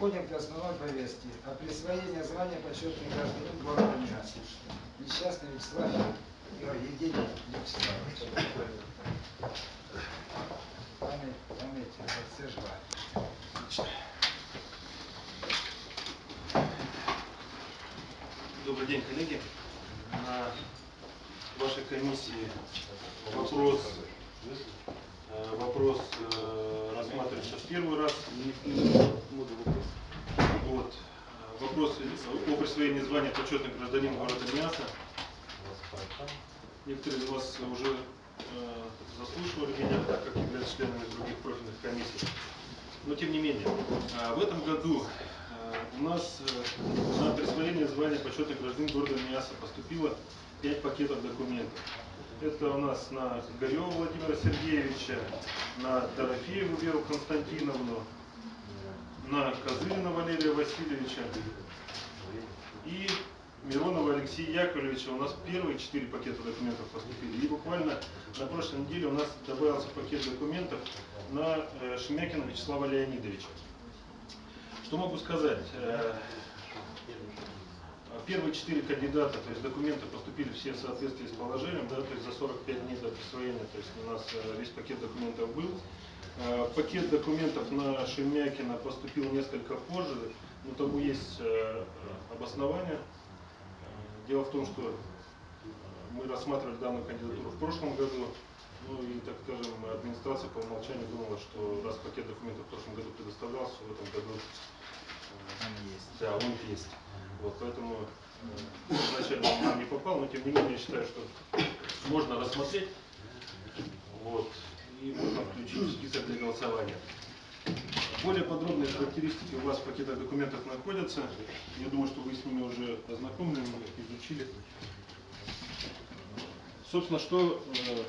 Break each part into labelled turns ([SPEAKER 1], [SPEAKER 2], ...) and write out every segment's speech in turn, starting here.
[SPEAKER 1] Переходим к основной повестке. О присвоении звания почетный гражданин города Миас. Несчастный Вячеслав Евгений Вячеславович. Память, память, все жива.
[SPEAKER 2] Добрый день, коллеги. На вашей комиссии вопрос, э, вопрос рассматривается в первый раз. Вот. Э, Вопрос о присвоении звания почетный гражданин города Миаса. Некоторые из вас уже э, заслушивали меня, так как являются членами других профильных комиссий. Но тем не менее, э, в этом году э, у нас э, на присвоение звания почетный гражданин города Миаса поступило 5 пакетов документов. Это у нас на Горева Владимира Сергеевича, на Дорофееву Веру Константиновну, на Козырина Валерия Васильевича и Миронова Алексея Яковлевича. У нас первые четыре пакета документов поступили. И буквально на прошлой неделе у нас добавился пакет документов на э, Шемякина Вячеслава Леонидовича. Что могу сказать? Э, Первые четыре кандидата, то есть документы поступили все в соответствии с положением, да, то есть за 45 дней до присвоения, то есть у нас э, весь пакет документов был. Э, Пакет документов на Шемякина поступил несколько позже, но тому есть э, обоснование. Дело в том, что мы рассматривали данную кандидатуру в прошлом году, ну и, так скажем, администрация по умолчанию думала, что раз пакет документов в прошлом году предоставлялся, в этом году
[SPEAKER 1] Он есть.
[SPEAKER 2] да, он есть. Вот, поэтому э, изначально нам не попал, но тем не менее я считаю, что можно рассмотреть вот, и можно включить в список для голосования. Более подробные характеристики у вас в пакетах документов находятся. Я думаю, что вы с ними уже ознакомлены, изучили. Собственно, что, э,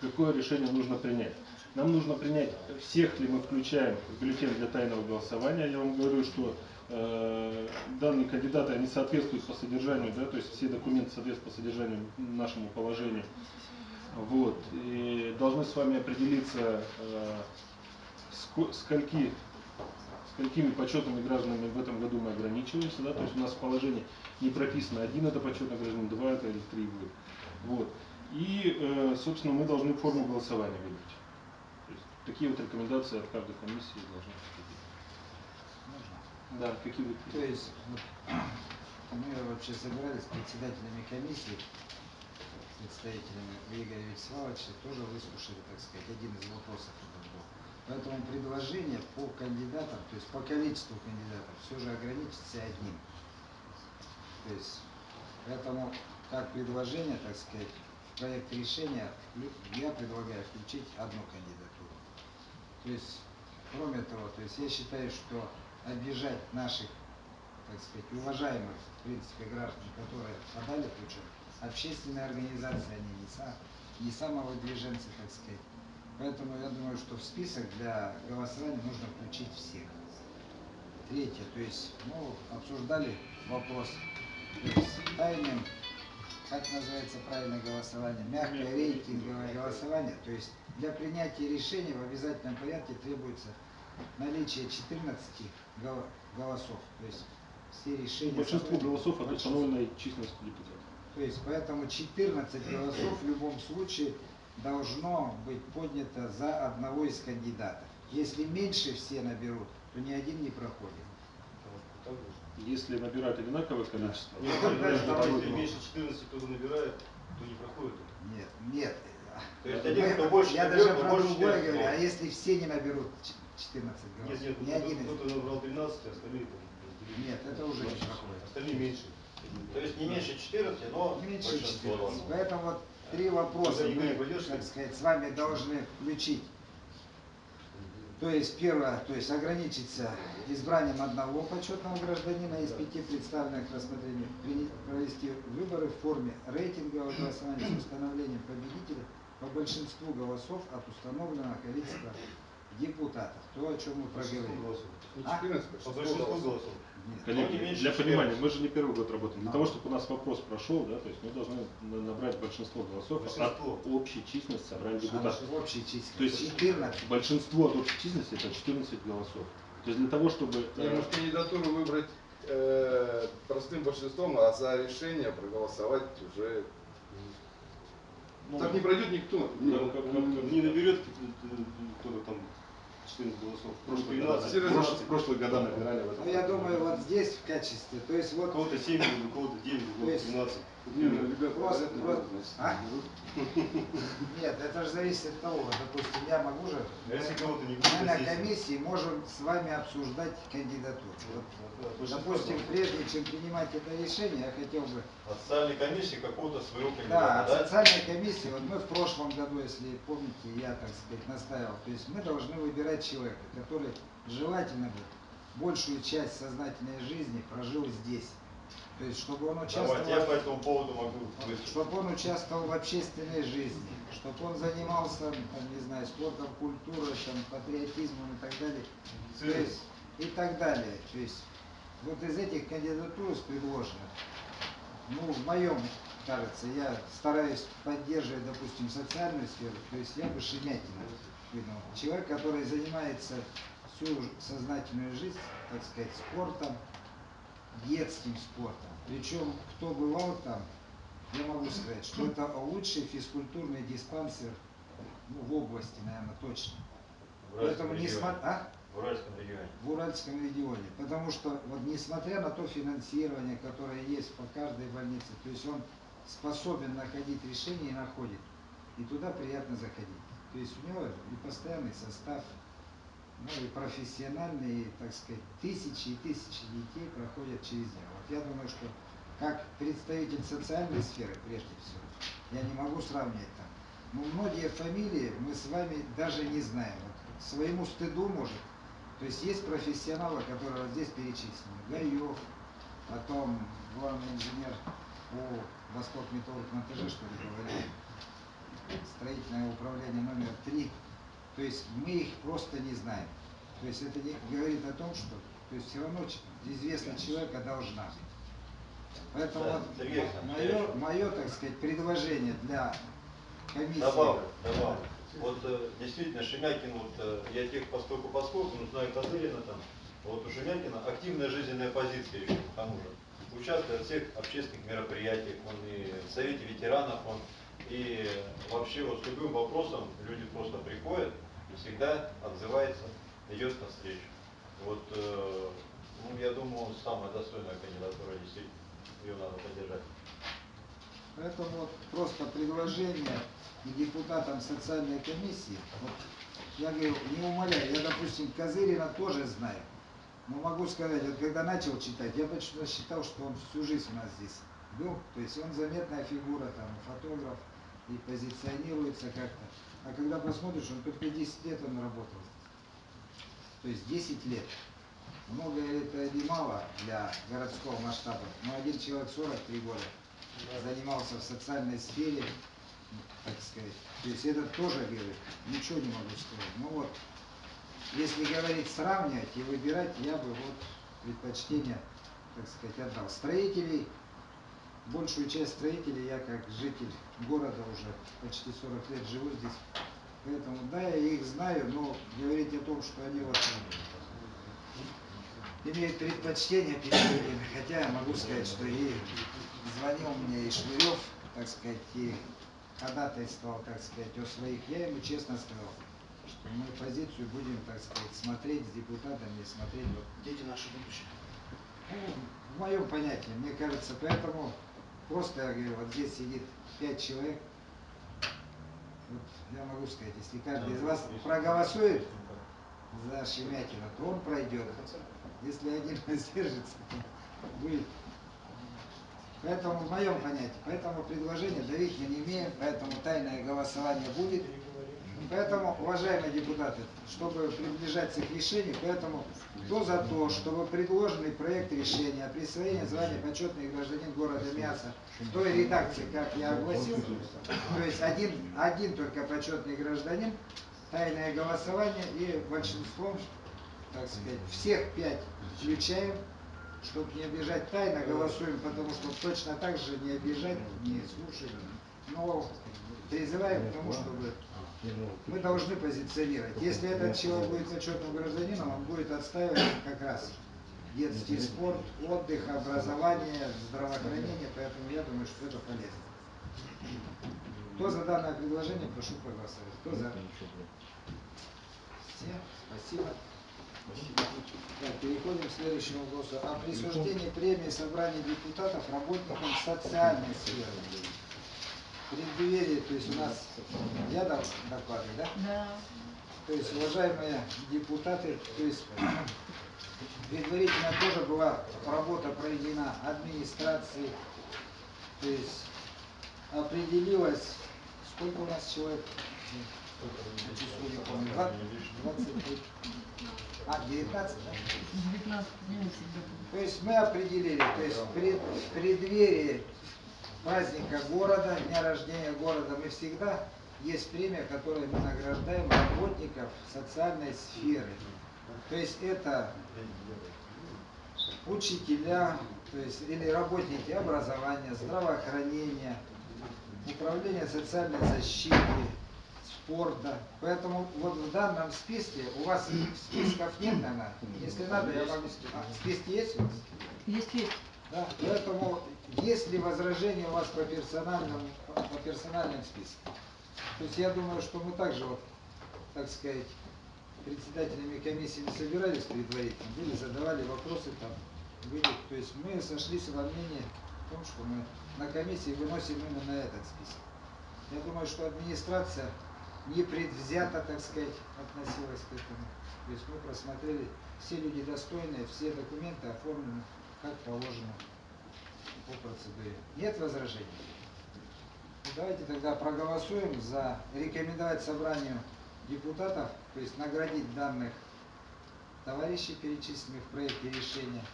[SPEAKER 2] какое решение нужно принять? Нам нужно принять, всех ли мы включаем в бюллетень для тайного голосования. Я вам говорю, что данные кандидаты, они соответствуют по содержанию, да, то есть все документы соответствуют по содержанию нашему положению. Вот. И должны с вами определиться, э, ско- скольки, сколькими почетными гражданами в этом году мы ограничиваемся, да, то есть у нас в положении не прописано, один это почетный гражданин, два это или три будет. Вот. И, э, собственно, мы должны форму голосования выбрать. Такие вот рекомендации от каждой комиссии должны поступить. Да, какие вы
[SPEAKER 1] То есть вот, мы вообще собирались с председателями комиссии, с представителями Игоря Вячеславовича, тоже выслушали, так сказать, один из вопросов этот был. Поэтому предложение по кандидатам, то есть по количеству кандидатов, все же ограничится одним. То есть, поэтому как предложение, так сказать, в проект решения я предлагаю включить одну кандидатуру. То есть, кроме того, то есть я считаю, что обижать наших, так сказать, уважаемых, в принципе, граждан, которые подали же, общественные организации, они не, са, не самовыдвиженцы, так сказать. Поэтому я думаю, что в список для голосования нужно включить всех. Третье, то есть, ну, обсуждали вопрос, есть тайным, как называется правильное голосование, мягкое рейтинговое голосование, то есть для принятия решения в обязательном порядке требуется наличие 14 гол- голосов, то есть все решения...
[SPEAKER 2] Большинство голосов от установленной численности депутатов.
[SPEAKER 1] То есть поэтому 14 голосов в любом случае должно быть поднято за одного из кандидатов. Если меньше все наберут, то ни один не проходит.
[SPEAKER 2] Если набирают одинаковое количество,
[SPEAKER 1] Нет,
[SPEAKER 2] то
[SPEAKER 1] нет,
[SPEAKER 2] будет
[SPEAKER 3] Если меньше 14 кто набирает, то не проходит.
[SPEAKER 1] Нет, нет.
[SPEAKER 3] То есть один, кто больше
[SPEAKER 1] Я
[SPEAKER 3] наберет,
[SPEAKER 1] даже про другое говорю, а если все не наберут 14
[SPEAKER 3] Нет,
[SPEAKER 1] голосов?
[SPEAKER 3] нет,
[SPEAKER 1] один из
[SPEAKER 3] кто-то набрал 13, а остальные там.
[SPEAKER 1] Нет, это уже не проходит.
[SPEAKER 3] Остальные меньше.
[SPEAKER 4] То есть не меньше 14, но
[SPEAKER 1] Меньше
[SPEAKER 4] большинство
[SPEAKER 1] 14.
[SPEAKER 4] голосов.
[SPEAKER 1] Поэтому вот три вопроса
[SPEAKER 3] не
[SPEAKER 1] мы, так сказать, с вами должны включить. То есть первое, то есть ограничиться избранием одного почетного гражданина из пяти представленных к рассмотрению, провести выборы в форме рейтингового голосования с установлением победителя по большинству голосов от установленного количества депутатов. То, о чем мы
[SPEAKER 3] Большинство
[SPEAKER 1] проговорили.
[SPEAKER 3] голосов.
[SPEAKER 1] А?
[SPEAKER 3] По большинству голосов.
[SPEAKER 1] Нет.
[SPEAKER 2] Коллеги,
[SPEAKER 4] Ну, не
[SPEAKER 2] для
[SPEAKER 4] 14.
[SPEAKER 2] понимания, мы же не первый год работаем. Для
[SPEAKER 1] Да.
[SPEAKER 2] того, чтобы у нас вопрос прошел, да, то есть мы должны на- набрать большинство голосов
[SPEAKER 3] Большинство.
[SPEAKER 2] от общей численности собрания
[SPEAKER 1] А
[SPEAKER 2] депутатов.
[SPEAKER 1] общей численности.
[SPEAKER 2] То есть
[SPEAKER 1] 14.
[SPEAKER 2] большинство от общей численности это 14 голосов. То есть для того, чтобы...
[SPEAKER 5] Не,
[SPEAKER 2] э,
[SPEAKER 5] может кандидатуру выбрать э, простым большинством, а за решение проголосовать уже.
[SPEAKER 2] ну,
[SPEAKER 5] так не пройдет никто.
[SPEAKER 3] Не, ну, как, как, как не наберет э, кто-то там 14 голосов. В прошлые года, прошлые, прошлые года набирали в этом.
[SPEAKER 1] Ну, я думаю, вот здесь в качестве, то есть
[SPEAKER 3] У
[SPEAKER 1] вот
[SPEAKER 3] кого-то 7, у кого-то 9, у
[SPEAKER 1] То
[SPEAKER 3] кого-то
[SPEAKER 1] есть-
[SPEAKER 3] 12.
[SPEAKER 1] А? Нет, это же зависит от того, допустим, я могу же,
[SPEAKER 3] А если кого-то не
[SPEAKER 1] мы на комиссии можем с вами обсуждать кандидатуру. Вот, допустим, прежде чем принимать это решение, я хотел бы,
[SPEAKER 4] От социальной комиссии какого-то своего
[SPEAKER 1] да,
[SPEAKER 4] кандидата,
[SPEAKER 1] от
[SPEAKER 4] да?
[SPEAKER 1] социальной комиссии, вот мы в прошлом году, если помните, я, так сказать, настаивал, то есть мы должны выбирать человека, который желательно бы большую часть сознательной жизни прожил здесь. То есть, чтобы он участвовал...
[SPEAKER 4] Давайте, я по этому поводу могу выступить.
[SPEAKER 1] чтобы он участвовал в общественной жизни, чтобы он занимался, там, не знаю, спортом, культурой, там, патриотизмом и так далее. То есть, и так далее. То есть, вот из этих кандидатур предложенных, ну, в моем, кажется, я стараюсь поддерживать, допустим, социальную сферу, то есть я бы Шемякина выдвинул. Человек, который занимается всю сознательную жизнь, так сказать, спортом, детским спортом. Причем, кто бывал там, я могу сказать, что это лучший физкультурный диспансер ну, в области, наверное, точно.
[SPEAKER 4] В Уральском
[SPEAKER 1] Поэтому не смо- а?
[SPEAKER 4] В Уральском регионе.
[SPEAKER 1] в Уральском регионе. Потому что, вот несмотря на то финансирование, которое есть по каждой больнице, то есть он способен находить решения и находит. И туда приятно заходить. То есть у него и постоянный состав, ну и профессиональные, так сказать, тысячи и тысячи детей проходят через него. Вот я думаю, что как представитель социальной сферы, прежде всего, я не могу сравнивать там. Но многие фамилии мы с вами даже не знаем. Вот своему стыду, может, то есть есть профессионалы, которые здесь перечислены. Гаев, потом главный инженер по Восток Металлург Монтаже, что ли, говорили. Строительное управление номер три. То есть мы их просто не знаем. То есть это не говорит о том, что то есть все равно известность человека должна быть. Поэтому
[SPEAKER 4] Да,
[SPEAKER 1] вот мое, мое, так сказать, предложение для комиссии.
[SPEAKER 4] Добавлю, добавлю. Вот э, действительно Шемякин, вот э, я тех поскольку поскольку, ну знаю Козырина там, вот у Шемякина активная жизненная позиция еще к тому же. Участвует в всех общественных мероприятиях, он и в Совете ветеранов, он и вообще вот с любым вопросом люди просто приходят всегда отзывается, идет навстречу. Вот, э, ну, я думаю, самая достойная кандидатура действительно, ее надо поддержать.
[SPEAKER 1] Поэтому вот просто предложение и депутатам социальной комиссии, вот, я говорю, не умоляю, я, допустим, Козырина тоже знаю, но могу сказать, вот когда начал читать, я почему-то считал, что он всю жизнь у нас здесь был, то есть он заметная фигура, там, фотограф, и позиционируется как-то. А когда посмотришь, он только 10 лет он работал. То есть 10 лет. Много это или мало для городского масштаба, но один человек 43 года занимался в социальной сфере, так сказать. То есть это тоже говорит, ничего не могу сказать. Ну вот, если говорить сравнивать и выбирать, я бы вот предпочтение, так сказать, отдал. Строителей, большую часть строителей я как житель города уже почти 40 лет живу здесь. Поэтому, да, я их знаю, но говорить о том, что они вот имеют предпочтение перед другими, хотя я могу сказать, что и звонил мне и Швырев, так сказать, и ходатайствовал, так сказать, о своих. Я ему честно сказал, что мы позицию будем, так сказать, смотреть с депутатами, смотреть вот
[SPEAKER 4] Дети наши будущее.
[SPEAKER 1] ну, в моем понятии, мне кажется, поэтому просто я говорю, вот здесь сидит пять человек. Вот я могу сказать, если каждый из вас проголосует за Шемякина, то он пройдет. Если один воздержится, то будет. Поэтому в моем понятии, поэтому предложение давить мы не имеем, поэтому тайное голосование будет. Поэтому, уважаемые депутаты, чтобы приближаться к решению, поэтому кто за то, чтобы предложенный проект решения о присвоении звания почетный гражданин города Мяса в той редакции, как я огласил, то есть один, один только почетный гражданин, тайное голосование и большинством, так сказать, всех пять включаем, чтобы не обижать тайно, голосуем, потому что точно так же не обижать, не слушать, но призываем к тому, чтобы мы должны позиционировать. Если этот человек будет почетным гражданином, он будет отстаивать как раз детский спорт, отдых, образование, здравоохранение, поэтому я думаю, что это полезно. Кто за данное предложение, прошу проголосовать. Кто за? Все, спасибо. Так, переходим к следующему вопросу. О присуждении премии собрания депутатов работникам социальной сферы. Преддверии, то есть у нас, я дал доклады, да?
[SPEAKER 6] Да.
[SPEAKER 1] То есть, уважаемые депутаты, то есть предварительно тоже была работа проведена администрацией, то есть определилось, сколько у нас человек, на число не помню, 20, 23, а, 19, да?
[SPEAKER 6] 19 дней всегда было.
[SPEAKER 1] То есть мы определили, то есть пред- в преддверии праздника города, дня рождения города, мы всегда есть премия, которой мы награждаем работников социальной сферы. То есть это учителя, то есть или работники образования, здравоохранения, управления социальной защиты, спорта. Поэтому вот в данном списке, у вас списков нет, наверное, если надо, я вам... А, списки есть у вас?
[SPEAKER 6] Есть, есть.
[SPEAKER 1] Да, поэтому есть ли возражения у вас по персональному, по персональным спискам? То есть я думаю, что мы также вот, так сказать, председателями комиссии не собирались предварительно, были, задавали вопросы там, были, то есть мы сошлись во мнении в том, что мы на комиссии выносим именно этот список. Я думаю, что администрация не предвзято, так сказать, относилась к этому. То есть мы просмотрели, все люди достойные, все документы оформлены как положено по процедуре. Нет возражений? Ну, Давайте тогда проголосуем за рекомендовать собранию депутатов, то есть наградить данных товарищей, перечисленных в проекте решения,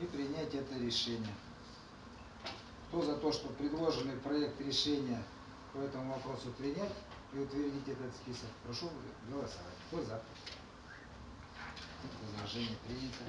[SPEAKER 1] и принять это решение. Кто за то, что предложенный проект решения по этому вопросу принять и утвердить этот список, прошу голосовать. Кто за? Возражение принято.